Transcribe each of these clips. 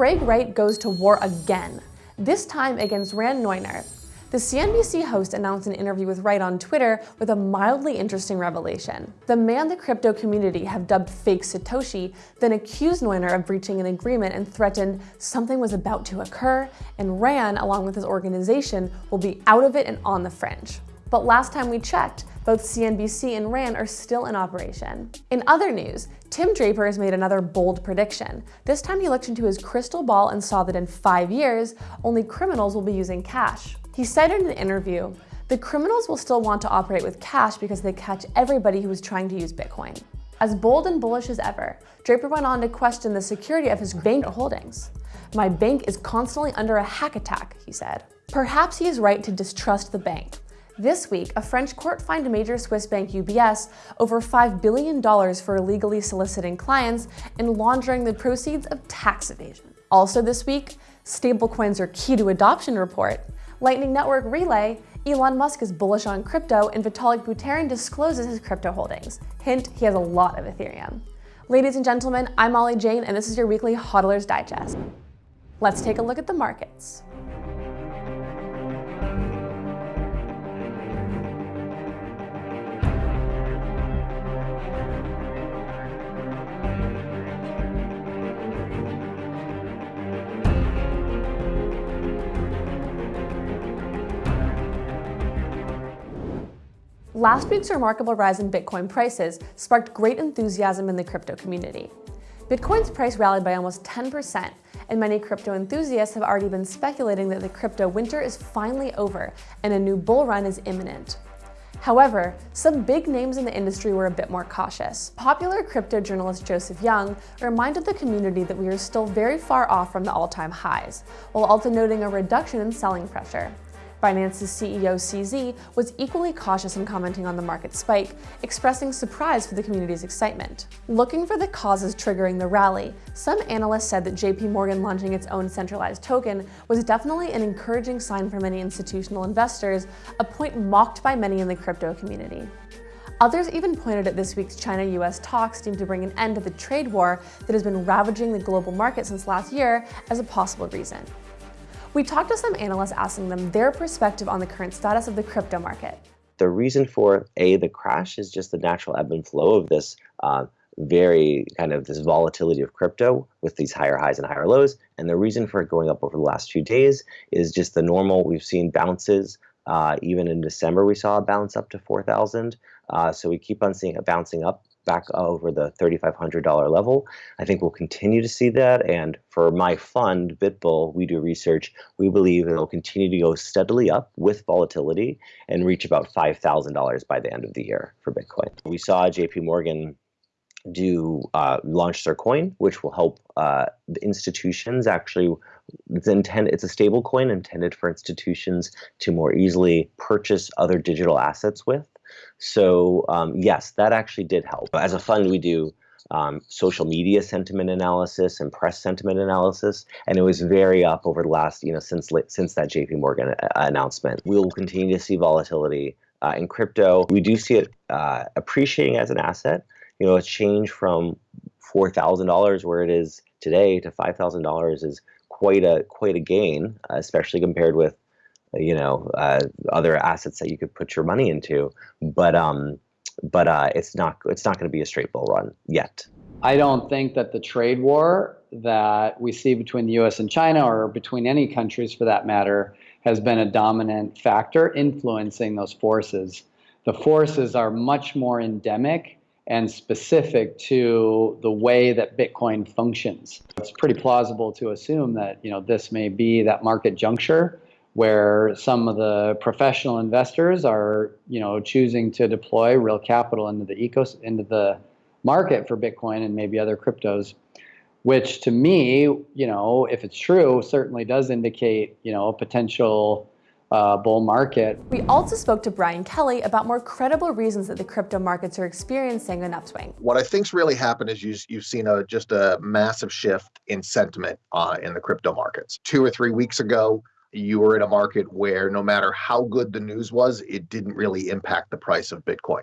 Craig Wright goes to war again, this time against Ran Neuner. The CNBC host announced an interview with Wright on Twitter with a mildly interesting revelation. The man the crypto community have dubbed fake Satoshi then accused Neuner of breaching an agreement and threatened something was about to occur, and Ran, along with his organization, will be out of it and on the fringe. But last time we checked, both CNBC and Ran are still in operation. In other news, Tim Draper has made another bold prediction. This time he looked into his crystal ball and saw that in five years, only criminals will be using cash. He said in an interview, the criminals will still want to operate with cash because they catch everybody who is trying to use Bitcoin. As bold and bullish as ever, Draper went on to question the security of his bank holdings. My bank is constantly under a hack attack, he said. Perhaps he is right to distrust the bank, this week, a French court fined major Swiss bank UBS over $5 billion for illegally soliciting clients and laundering the proceeds of tax evasion. Also this week, stablecoins are key to adoption report. Lightning Network Relay, Elon Musk is bullish on crypto and Vitalik Buterin discloses his crypto holdings. Hint, he has a lot of Ethereum. Ladies and gentlemen, I'm Molly Jane and this is your weekly HODLers Digest. Let's take a look at the markets. Last week's remarkable rise in Bitcoin prices sparked great enthusiasm in the crypto community. Bitcoin's price rallied by almost 10%, and many crypto enthusiasts have already been speculating that the crypto winter is finally over and a new bull run is imminent. However, some big names in the industry were a bit more cautious. Popular crypto journalist Joseph Young reminded the community that we are still very far off from the all-time highs, while also noting a reduction in selling pressure. Binance's CEO CZ was equally cautious in commenting on the market spike, expressing surprise for the community's excitement. Looking for the causes triggering the rally, some analysts said that JP Morgan launching its own centralized token was definitely an encouraging sign for many institutional investors, a point mocked by many in the crypto community. Others even pointed at this week's China-US talks deemed to bring an end to the trade war that has been ravaging the global market since last year as a possible reason. We talked to some analysts asking them their perspective on the current status of the crypto market. The reason for A, the crash is just the natural ebb and flow of this uh, very kind of this volatility of crypto with these higher highs and higher lows. And the reason for it going up over the last few days is just the normal, we've seen bounces. Uh, even in December, we saw a bounce up to 4,000. Uh, so we keep on seeing it bouncing up back over the $3,500 level. I think we'll continue to see that. And for my fund, BitBull, we do research. We believe it'll continue to go steadily up with volatility and reach about $5,000 by the end of the year for Bitcoin. We saw JP Morgan do uh, launch their coin, which will help uh, the institutions actually. It's intend, It's a stable coin intended for institutions to more easily purchase other digital assets with. So um, yes, that actually did help. As a fund, we do um, social media sentiment analysis and press sentiment analysis, and it was very up over the last, you know, since since that J.P. Morgan uh, announcement. We will continue to see volatility uh, in crypto. We do see it uh, appreciating as an asset. You know, a change from four thousand dollars where it is today to five thousand dollars is quite a quite a gain, especially compared with you know uh, other assets that you could put your money into but um but uh, it's not it's not going to be a straight bull run yet i don't think that the trade war that we see between the us and china or between any countries for that matter has been a dominant factor influencing those forces the forces are much more endemic and specific to the way that Bitcoin functions. It's pretty plausible to assume that you know this may be that market juncture where some of the professional investors are, you know, choosing to deploy real capital into the ecos into the market for Bitcoin and maybe other cryptos, which to me, you know, if it's true, certainly does indicate, you know, a potential uh, bull market. We also spoke to Brian Kelly about more credible reasons that the crypto markets are experiencing an upswing. What I think's really happened is you, you've seen a just a massive shift in sentiment uh, in the crypto markets. Two or three weeks ago, you were in a market where no matter how good the news was, it didn't really impact the price of Bitcoin.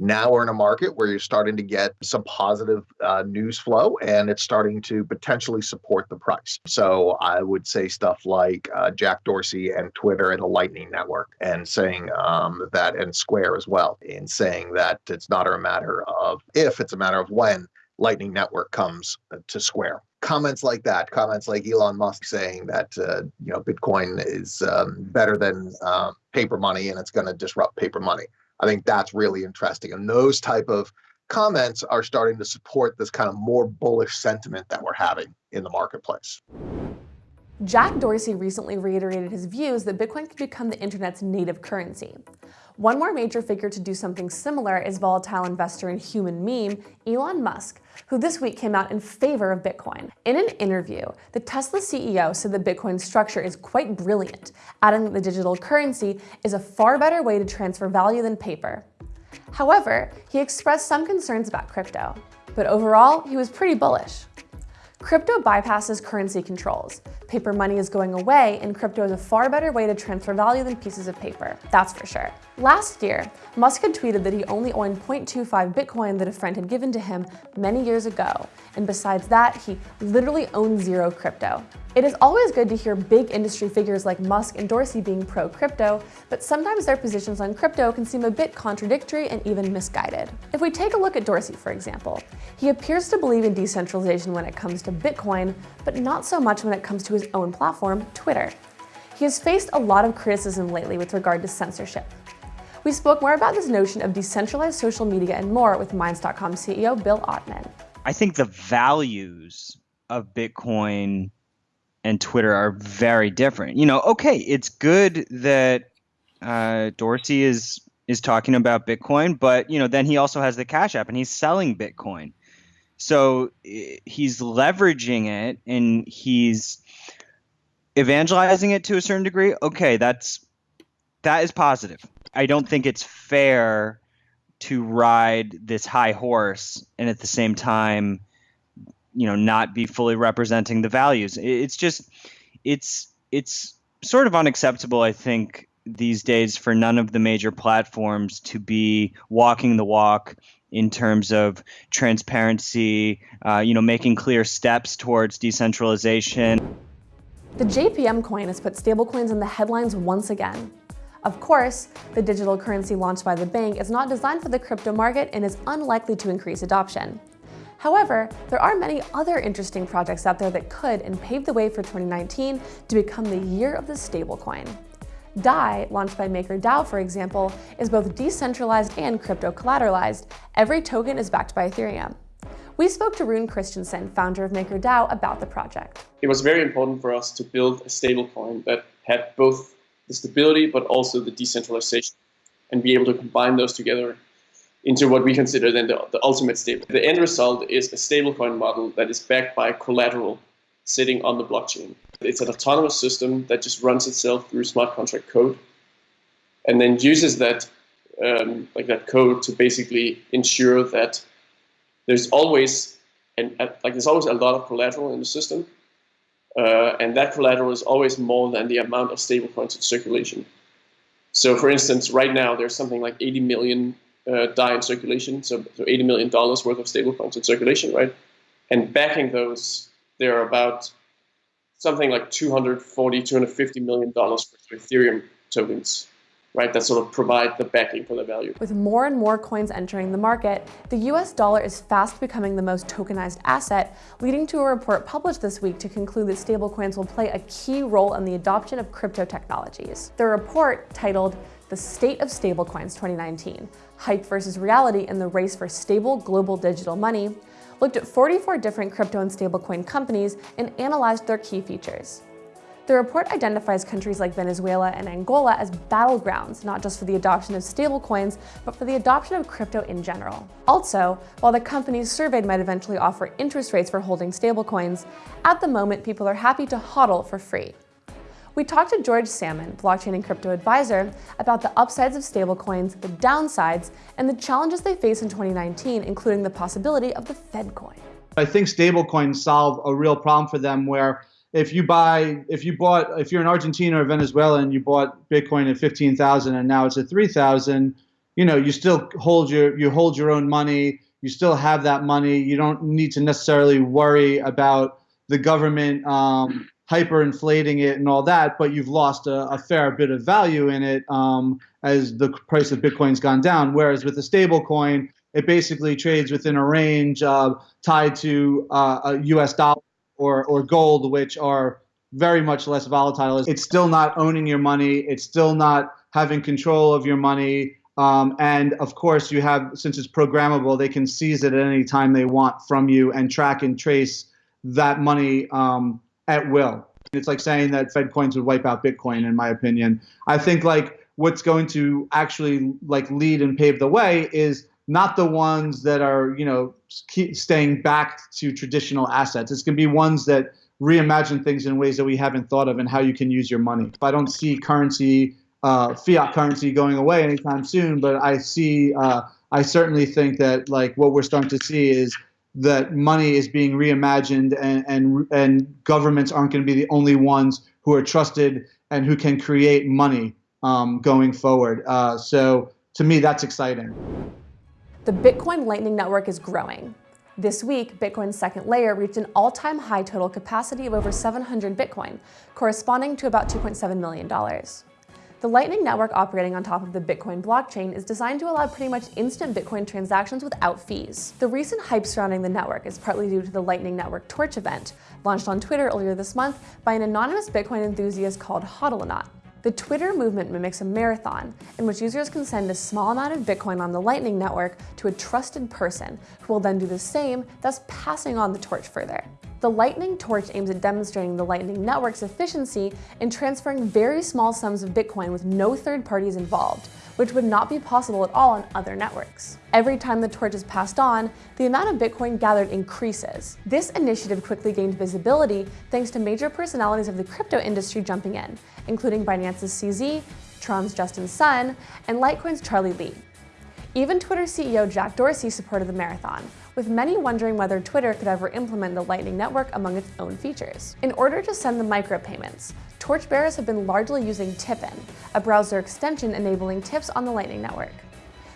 Now we're in a market where you're starting to get some positive uh, news flow and it's starting to potentially support the price. So I would say stuff like uh, Jack Dorsey and Twitter and the Lightning Network and saying um, that, and Square as well, in saying that it's not a matter of if, it's a matter of when Lightning Network comes to Square. Comments like that, comments like Elon Musk saying that uh, you know Bitcoin is um, better than uh, paper money and it's going to disrupt paper money. I think that's really interesting, and those type of comments are starting to support this kind of more bullish sentiment that we're having in the marketplace. Jack Dorsey recently reiterated his views that Bitcoin could become the internet's native currency. One more major figure to do something similar is volatile investor and human meme, Elon Musk, who this week came out in favor of Bitcoin. In an interview, the Tesla CEO said the Bitcoin structure is quite brilliant, adding that the digital currency is a far better way to transfer value than paper. However, he expressed some concerns about crypto, but overall, he was pretty bullish. Crypto bypasses currency controls. Paper money is going away, and crypto is a far better way to transfer value than pieces of paper, that's for sure. Last year, Musk had tweeted that he only owned 0.25 Bitcoin that a friend had given to him many years ago, and besides that, he literally owns zero crypto. It is always good to hear big industry figures like Musk and Dorsey being pro-crypto, but sometimes their positions on crypto can seem a bit contradictory and even misguided. If we take a look at Dorsey, for example, he appears to believe in decentralization when it comes to Bitcoin, but not so much when it comes to his own platform, Twitter. He has faced a lot of criticism lately with regard to censorship. We spoke more about this notion of decentralized social media and more with Minds.com CEO Bill Ottman. I think the values of Bitcoin and Twitter are very different. You know, okay, it's good that uh, Dorsey is is talking about Bitcoin, but you know, then he also has the Cash App and he's selling Bitcoin. So he's leveraging it and he's evangelizing it to a certain degree. Okay, that's that is positive. I don't think it's fair to ride this high horse and at the same time you know not be fully representing the values. It's just it's it's sort of unacceptable i think these days for none of the major platforms to be walking the walk in terms of transparency uh, you know making clear steps towards decentralization. The jpm coin has put stablecoins in the headlines once again of course, the digital currency launched by the bank is not designed for the crypto market and is unlikely to increase adoption. However, there are many other interesting projects out there that could and pave the way for 2019 to become the year of the stablecoin. DAI, launched by MakerDAO for example, is both decentralized and crypto collateralized. Every token is backed by Ethereum. We spoke to Rune Christensen, founder of MakerDAO, about the project. It was very important for us to build a stablecoin that had both the stability but also the decentralization and be able to combine those together into what we consider then the, the ultimate stable. The end result is a stablecoin model that is backed by collateral sitting on the blockchain. It's an autonomous system that just runs itself through smart contract code and then uses that um, like that code to basically ensure that there's always and like there's always a lot of collateral in the system uh, and that collateral is always more than the amount of stablecoins in circulation. So for instance, right now there's something like 80 million uh, DAI in circulation, so, so 80 million dollars worth of stablecoins in circulation, right? And backing those, there are about something like 240, 250 million dollars worth of Ethereum tokens right, that sort of provide the backing for the value. With more and more coins entering the market, the US dollar is fast becoming the most tokenized asset, leading to a report published this week to conclude that stablecoins will play a key role in the adoption of crypto technologies. The report, titled The State of Stablecoins 2019, Hype versus Reality in the Race for Stable Global Digital Money, looked at 44 different crypto and stablecoin companies and analyzed their key features. The report identifies countries like Venezuela and Angola as battlegrounds, not just for the adoption of stablecoins, but for the adoption of crypto in general. Also, while the companies surveyed might eventually offer interest rates for holding stablecoins, at the moment people are happy to hodl for free. We talked to George Samman, blockchain and crypto advisor, about the upsides of stablecoins, the downsides, and the challenges they face in 2019, including the possibility of the Fed coin. I think stablecoins solve a real problem for them where if you buy if you bought if you're in Argentina or Venezuela and you bought Bitcoin at fifteen thousand and now it's at three thousand, you know, you still hold your you hold your own money. You still have that money. You don't need to necessarily worry about the government um, hyperinflating it and all that, but you've lost a, a fair bit of value in it um, as the price of Bitcoin's gone down. Whereas with a stable coin, it basically trades within a range uh, tied to uh, a U.S. dollar or, or gold, which are very much less volatile. It's still not owning your money. It's still not having control of your money. Um, and of course, you have, since it's programmable, they can seize it at any time they want from you and track and trace that money um, at will. It's like saying that Fed coins would wipe out Bitcoin, in my opinion. I think like what's going to actually like lead and pave the way is not the ones that are you know staying back to traditional assets. It's going to be ones that reimagine things in ways that we haven't thought of and how you can use your money. I don't see currency, uh, fiat currency, going away anytime soon, but I see. Uh, I certainly think that like what we're starting to see is that money is being reimagined and, and, and governments aren't going to be the only ones who are trusted and who can create money um, going forward. Uh, so to me, that's exciting. The Bitcoin Lightning Network is growing. This week, Bitcoin's second layer reached an all-time high total capacity of over 700 Bitcoin, corresponding to about $2.7 million. The Lightning Network operating on top of the Bitcoin blockchain is designed to allow pretty much instant Bitcoin transactions without fees. The recent hype surrounding the network is partly due to the Lightning Network Torch event, launched on Twitter earlier this month by an anonymous Bitcoin enthusiast called Hodlonaut. The Twitter movement mimics a marathon in which users can send a small amount of Bitcoin on the Lightning Network to a trusted person who will then do the same, thus passing on the torch further. The Lightning Torch aims at demonstrating the Lightning Network's efficiency in transferring very small sums of Bitcoin with no third parties involved, which would not be possible at all on other networks. Every time the torch is passed on, the amount of Bitcoin gathered increases. This initiative quickly gained visibility thanks to major personalities of the crypto industry jumping in, including Binance's CZ, Tron's Justin Sun, and Litecoin's Charlie Lee. Even Twitter CEO Jack Dorsey supported the marathon, with many wondering whether Twitter could ever implement the Lightning Network among its own features. In order to send the micropayments, torchbearers have been largely using Tippin, a browser extension enabling tips on the Lightning Network.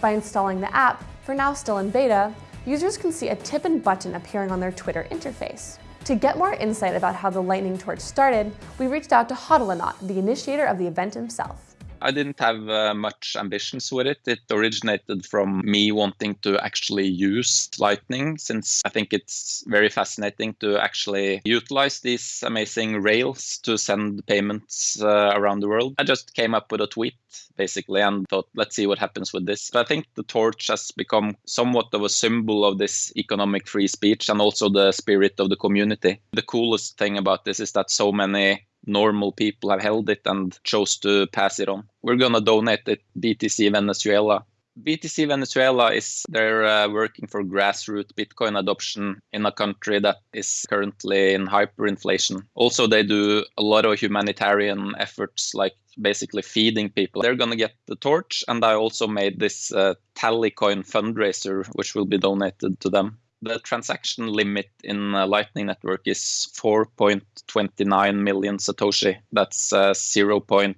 By installing the app, for now still in beta, users can see a Tippin button appearing on their Twitter interface. To get more insight about how the Lightning Torch started, we reached out to Hodlonaut, the initiator of the event himself. I didn't have uh, much ambitions with it. It originated from me wanting to actually use Lightning, since I think it's very fascinating to actually utilize these amazing rails to send payments uh, around the world. I just came up with a tweet basically and thought, let's see what happens with this. But I think the torch has become somewhat of a symbol of this economic free speech and also the spirit of the community. The coolest thing about this is that so many normal people have held it and chose to pass it on. We're going to donate it BTC Venezuela. BTC Venezuela is they're uh, working for grassroots Bitcoin adoption in a country that is currently in hyperinflation. Also, they do a lot of humanitarian efforts like basically feeding people. They're going to get the torch, and I also made this uh, Tallycoin fundraiser, which will be donated to them the transaction limit in uh, Lightning Network is 4.29 million Satoshi. That's uh, 0.04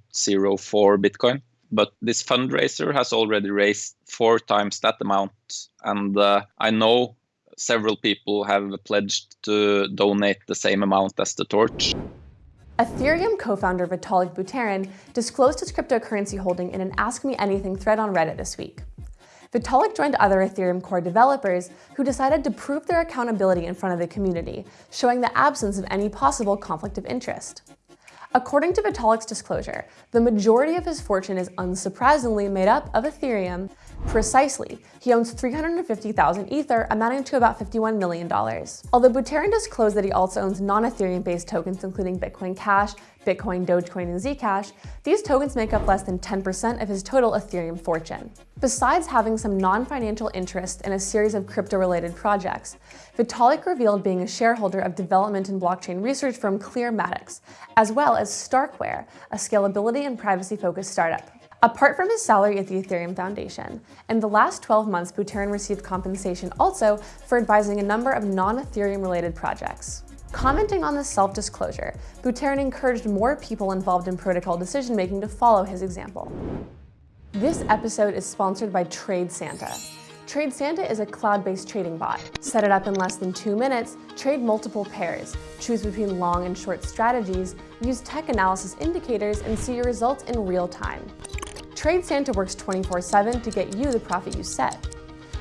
Bitcoin. But this fundraiser has already raised four times that amount. And uh, I know several people have pledged to donate the same amount as the torch. Ethereum co-founder Vitalik Buterin disclosed his cryptocurrency holding in an Ask Me Anything thread on Reddit this week. Vitalik joined other Ethereum core developers who decided to prove their accountability in front of the community, showing the absence of any possible conflict of interest. According to Vitalik's disclosure, the majority of his fortune is unsurprisingly made up of Ethereum. Precisely, he owns 350,000 Ether, amounting to about $51 million. Although Buterin disclosed that he also owns non-Ethereum-based tokens including Bitcoin Cash, Bitcoin, Dogecoin, and Zcash, these tokens make up less than 10% of his total Ethereum fortune. Besides having some non-financial interest in a series of crypto-related projects, Vitalik revealed being a shareholder of development and blockchain research firm Clearmatics, as well as Starkware, a scalability and privacy-focused startup. Apart from his salary at the Ethereum Foundation, in the last 12 months, Buterin received compensation also for advising a number of non-Ethereum related projects. Commenting on this self-disclosure, Buterin encouraged more people involved in protocol decision-making to follow his example. This episode is sponsored by Trade Santa. Trade Santa is a cloud-based trading bot. Set it up in less than two minutes, trade multiple pairs, choose between long and short strategies, use tech analysis indicators, and see your results in real time. Trade Santa works 24-7 to get you the profit you set.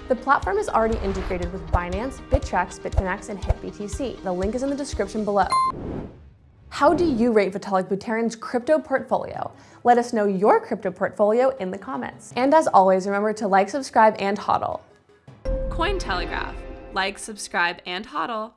The platform is already integrated with Binance, Bittrex, Bitfinex, and HitBTC. The link is in the description below. How do you rate Vitalik Buterin's crypto portfolio? Let us know your crypto portfolio in the comments. And as always, remember to like, subscribe, and hodl. Cointelegraph. Like, subscribe, and hodl.